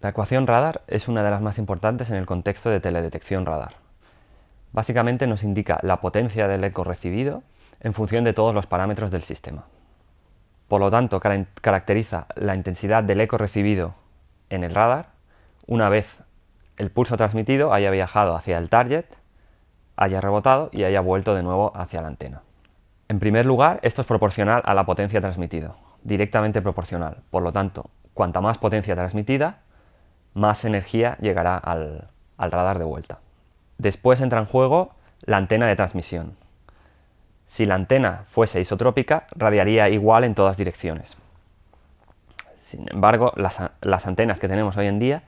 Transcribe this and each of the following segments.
La ecuación radar es una de las más importantes en el contexto de teledetección radar. Básicamente nos indica la potencia del eco recibido en función de todos los parámetros del sistema. Por lo tanto, caracteriza la intensidad del eco recibido en el radar una vez el pulso transmitido haya viajado hacia el target, haya rebotado y haya vuelto de nuevo hacia la antena. En primer lugar, esto es proporcional a la potencia transmitida, directamente proporcional. Por lo tanto, cuanta más potencia transmitida, más energía llegará al, radar de vuelta. Después entra en juego la antena de transmisión. Si la antena fuese isotrópica, radiaría igual en todas direcciones. Sin embargo, las, las, antenas que tenemos hoy en día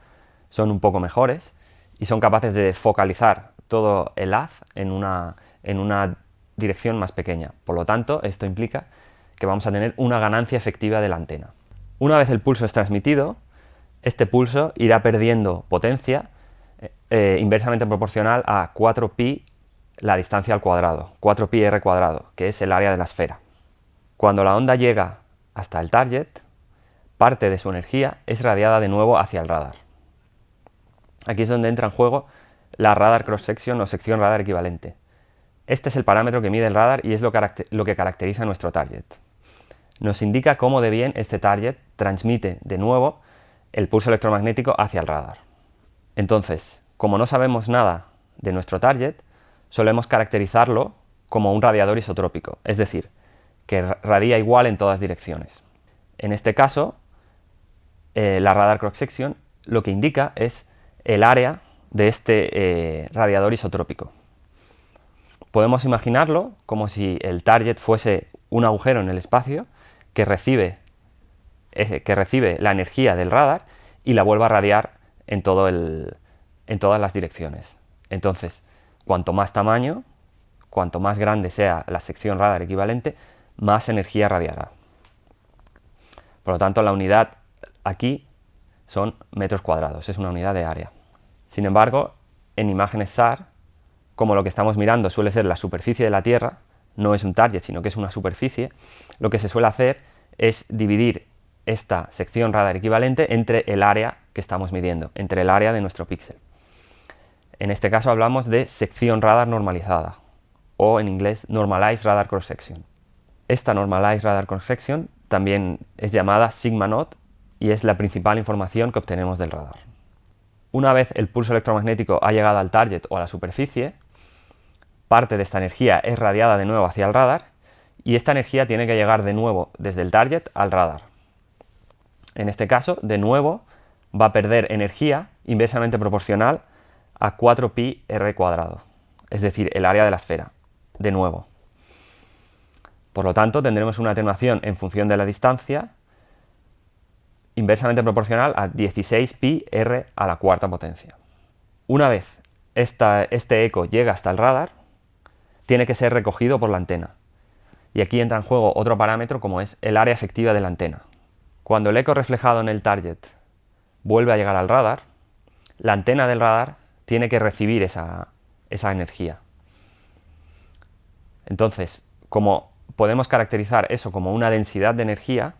son un poco mejores y son capaces de focalizar todo el haz en una, en una dirección más pequeña. Por lo tanto, esto implica que vamos a tener una ganancia efectiva de la antena. Una vez el pulso es transmitido, este pulso irá perdiendo potencia eh, eh, inversamente proporcional a 4pi la distancia al cuadrado, 4pi r cuadrado, que es el área de la esfera. Cuando la onda llega hasta el target, parte de su energía es radiada de nuevo hacia el radar. Aquí es donde entra en juego la radar cross-section o sección radar equivalente. Este es el parámetro que mide el radar y es lo, lo que caracteriza nuestro target. Nos indica cómo de bien este target transmite de nuevo el pulso electromagnético hacia el radar. Entonces, como no sabemos nada de nuestro target, solemos caracterizarlo como un radiador isotrópico, es decir, que radia igual en todas direcciones. En este caso, eh, la radar cross-section lo que indica es el área de este eh, radiador isotrópico. Podemos imaginarlo como si el target fuese un agujero en el espacio que recibe que recibe la energía del radar y la vuelve a radiar en, todo el, en todas las direcciones. Entonces, cuanto más tamaño, cuanto más grande sea la sección radar equivalente, más energía radiará. Por lo tanto, la unidad aquí son metros cuadrados, es una unidad de área. Sin embargo, en imágenes SAR, como lo que estamos mirando suele ser la superficie de la Tierra, no es un target, sino que es una superficie, lo que se suele hacer es dividir esta sección radar equivalente entre el área que estamos midiendo, entre el área de nuestro píxel. En este caso hablamos de sección radar normalizada, o en inglés Normalized Radar Cross Section. Esta Normalized Radar Cross Section también es llamada Sigma Not y es la principal información que obtenemos del radar. Una vez el pulso electromagnético ha llegado al target o a la superficie, parte de esta energía es radiada de nuevo hacia el radar y esta energía tiene que llegar de nuevo desde el target al radar. En este caso, de nuevo, va a perder energía inversamente proporcional a 4pi r cuadrado, es decir, el área de la esfera, de nuevo. Por lo tanto, tendremos una atenuación en función de la distancia inversamente proporcional a 16pi r a la cuarta potencia. Una vez este eco llega hasta el radar, tiene que ser recogido por la antena. Y aquí entra en juego otro parámetro como es el área efectiva de la antena. Cuando el eco reflejado en el target vuelve a llegar al radar, la antena del radar tiene que recibir esa, energía. Entonces, como podemos caracterizar eso como una densidad de energía,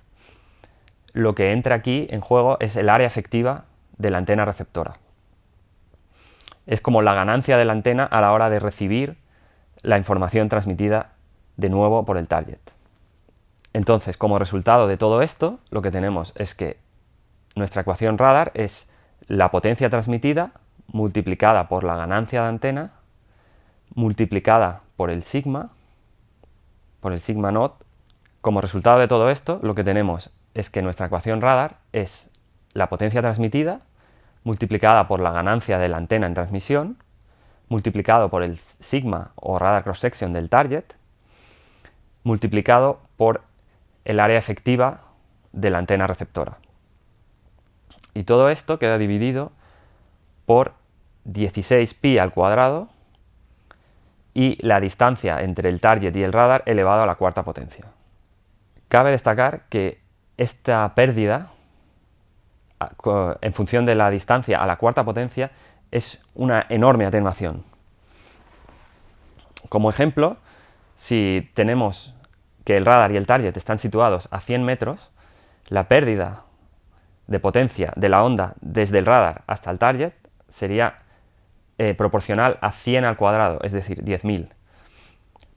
lo que entra aquí en juego es el área efectiva de la antena receptora. Es como la ganancia de la antena a la hora de recibir la información transmitida de nuevo por el target. Entonces, como resultado de todo esto, lo que tenemos es que nuestra ecuación radar es la potencia transmitida multiplicada por la ganancia de antena multiplicada por el sigma, por el sigma not. Como resultado de todo esto, lo que tenemos es que nuestra ecuación radar es la potencia transmitida multiplicada por la ganancia de la antena en transmisión multiplicado por el sigma o radar cross section del target multiplicado por el área efectiva de la antena receptora. Y todo esto queda dividido por 16pi al cuadrado y la distancia entre el target y el radar elevado a la cuarta potencia. Cabe destacar que esta pérdida, en función de la distancia a la cuarta potencia, es una enorme atenuación. Como ejemplo, si tenemos que el radar y el target están situados a 100 metros, la pérdida de potencia de la onda desde el radar hasta el target sería eh, proporcional a 100 al cuadrado, es decir, 10.000.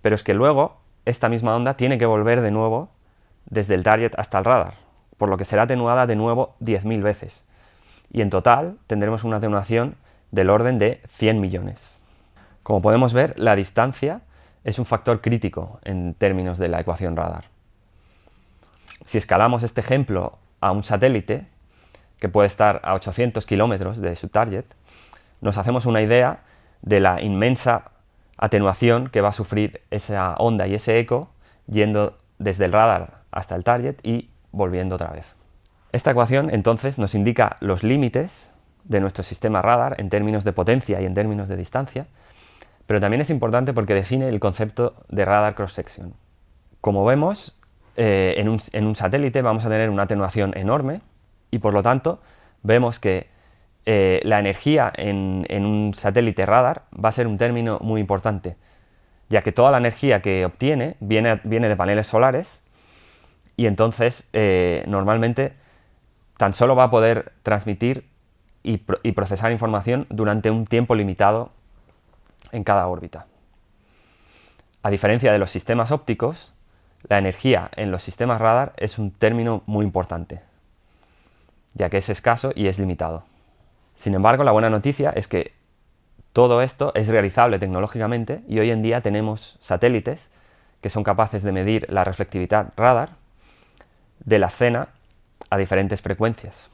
Pero es que luego esta misma onda tiene que volver de nuevo desde el target hasta el radar, por lo que será atenuada de nuevo 10.000 veces. Y en total tendremos una atenuación del orden de 100 millones. Como podemos ver, la distancia es un factor crítico en términos de la ecuación radar. Si escalamos este ejemplo a un satélite, que puede estar a 800 kilómetros de su target, nos hacemos una idea de la inmensa atenuación que va a sufrir esa onda y ese eco yendo desde el radar hasta el target y volviendo otra vez. Esta ecuación entonces nos indica los límites de nuestro sistema radar en términos de potencia y en términos de distancia, pero también es importante porque define el concepto de radar cross-section. Como vemos, eh, en, un, satélite vamos a tener una atenuación enorme y por lo tanto vemos que eh, la energía en, un satélite radar va a ser un término muy importante, ya que toda la energía que obtiene viene, de paneles solares y entonces eh, normalmente tan solo va a poder transmitir y, procesar información durante un tiempo limitado en cada órbita. A diferencia de los sistemas ópticos, la energía en los sistemas radar es un término muy importante, ya que es escaso y es limitado. Sin embargo, la buena noticia es que todo esto es realizable tecnológicamente y hoy en día tenemos satélites que son capaces de medir la reflectividad radar de la escena a diferentes frecuencias.